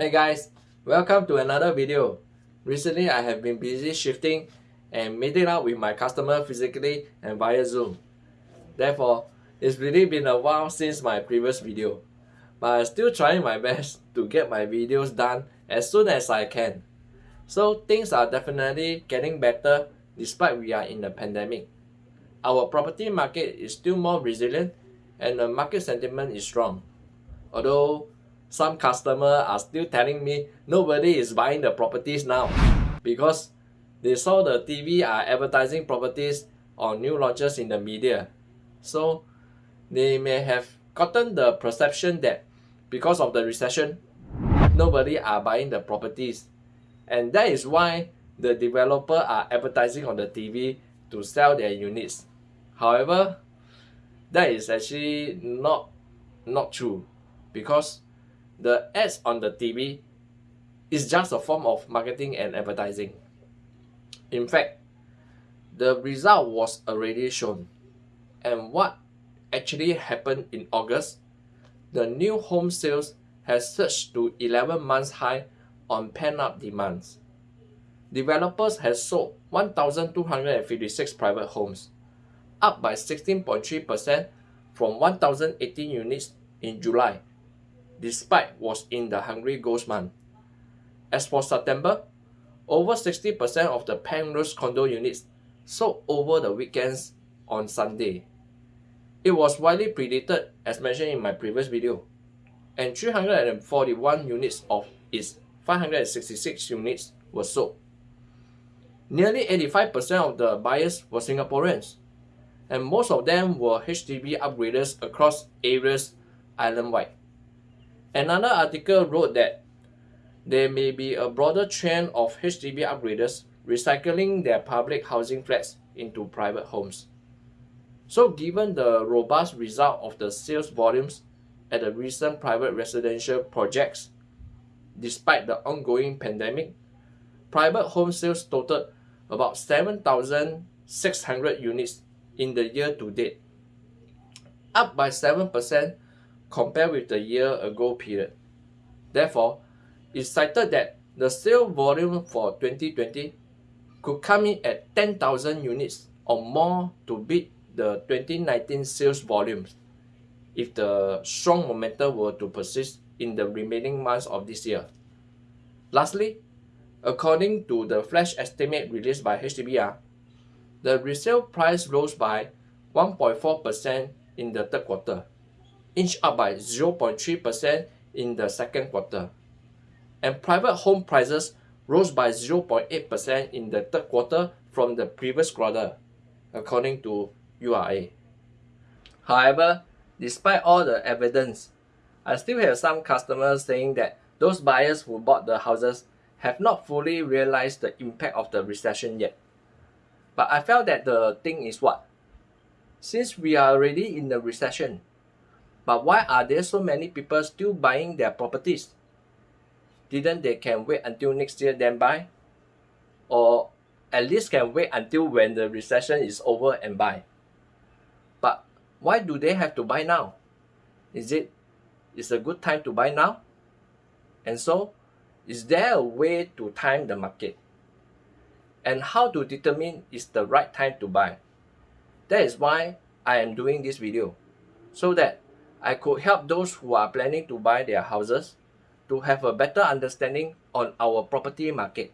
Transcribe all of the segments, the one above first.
Hey guys, welcome to another video. Recently I have been busy shifting and meeting up with my customer physically and via Zoom. Therefore, it's really been a while since my previous video, but I'm still trying my best to get my videos done as soon as I can. So things are definitely getting better despite we are in the pandemic. Our property market is still more resilient and the market sentiment is strong. Although some customers are still telling me nobody is buying the properties now because they saw the TV are advertising properties on new launches in the media. So they may have gotten the perception that because of the recession, nobody are buying the properties. And that is why the developer are advertising on the TV to sell their units. However, that is actually not not true because the ads on the TV is just a form of marketing and advertising. In fact, the result was already shown. And what actually happened in August, the new home sales has surged to 11 months high on pent-up demands. Developers have sold 1,256 private homes, up by 16.3% from 1,018 units in July, despite was in the Hungry Ghost month. As for September, over 60% of the Penrose condo units sold over the weekends on Sunday. It was widely predicted as mentioned in my previous video, and 341 units of its 566 units were sold. Nearly 85% of the buyers were Singaporeans, and most of them were HDB upgraders across areas island-wide. Another article wrote that there may be a broader trend of HDB upgraders recycling their public housing flats into private homes. So given the robust result of the sales volumes at the recent private residential projects, despite the ongoing pandemic, private home sales totaled about 7,600 units in the year to date, up by 7% compared with the year ago period. Therefore, it cited that the sale volume for 2020 could come in at 10,000 units or more to beat the 2019 sales volumes if the strong momentum were to persist in the remaining months of this year. Lastly, according to the flash estimate released by HDBR, the resale price rose by 1.4% in the third quarter, inched up by 0.3% in the second quarter. And private home prices rose by 0.8% in the third quarter from the previous quarter, according to URA. However, despite all the evidence, I still have some customers saying that those buyers who bought the houses have not fully realized the impact of the recession yet. But I felt that the thing is what? Since we are already in the recession, but why are there so many people still buying their properties? Didn't they can wait until next year then buy? Or at least can wait until when the recession is over and buy? But why do they have to buy now? Is it is a good time to buy now? And so, is there a way to time the market? and how to determine is the right time to buy. That is why I am doing this video, so that I could help those who are planning to buy their houses to have a better understanding on our property market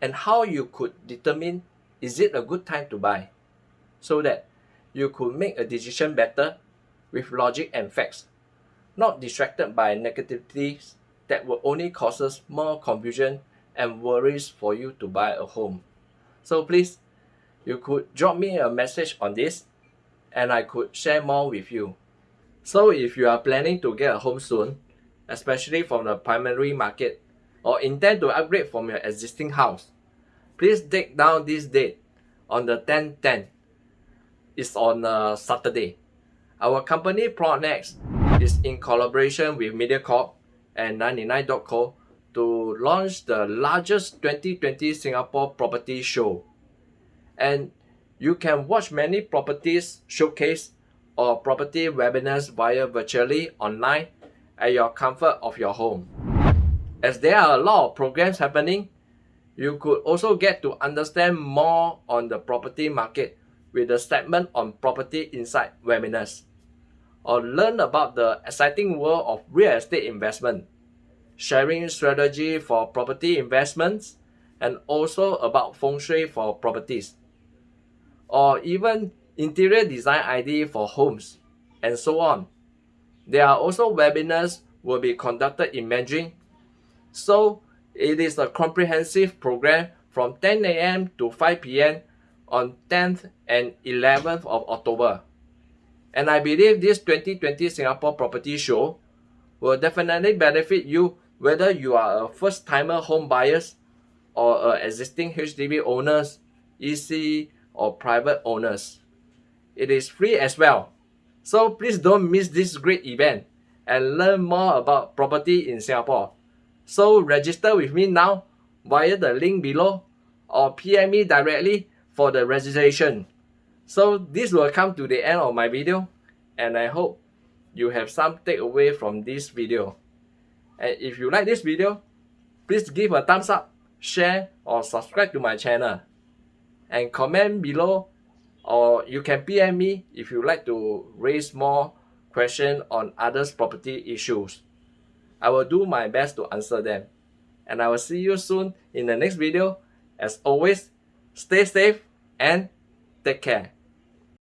and how you could determine is it a good time to buy so that you could make a decision better with logic and facts, not distracted by negativities that will only cause us more confusion and worries for you to buy a home. So please, you could drop me a message on this and I could share more with you. So if you are planning to get a home soon, especially from the primary market, or intend to upgrade from your existing house, please take down this date on the 10-10. It's on a Saturday. Our company PropNex is in collaboration with MediaCorp and 99.co to launch the largest 2020 Singapore property show. And you can watch many properties showcase or property webinars via virtually online at your comfort of your home. As there are a lot of programs happening, you could also get to understand more on the property market with the segment on Property Insight webinars, or learn about the exciting world of real estate investment, sharing strategy for property investments, and also about feng shui for properties, or even interior design idea for homes, and so on. There are also webinars will be conducted in Mandarin. So it is a comprehensive program from 10 a.m. to 5 p.m. on 10th and 11th of October. And I believe this 2020 Singapore Property Show will definitely benefit you whether you are a first-timer home buyers or existing HDB owners, EC or private owners. It is free as well. So please don't miss this great event and learn more about property in Singapore. So register with me now via the link below or PM me directly for the registration. So this will come to the end of my video and I hope you have some takeaway from this video. And if you like this video, please give a thumbs up, share or subscribe to my channel. And comment below or you can PM me if you like to raise more questions on others property issues. I will do my best to answer them. And I will see you soon in the next video. As always, stay safe and take care.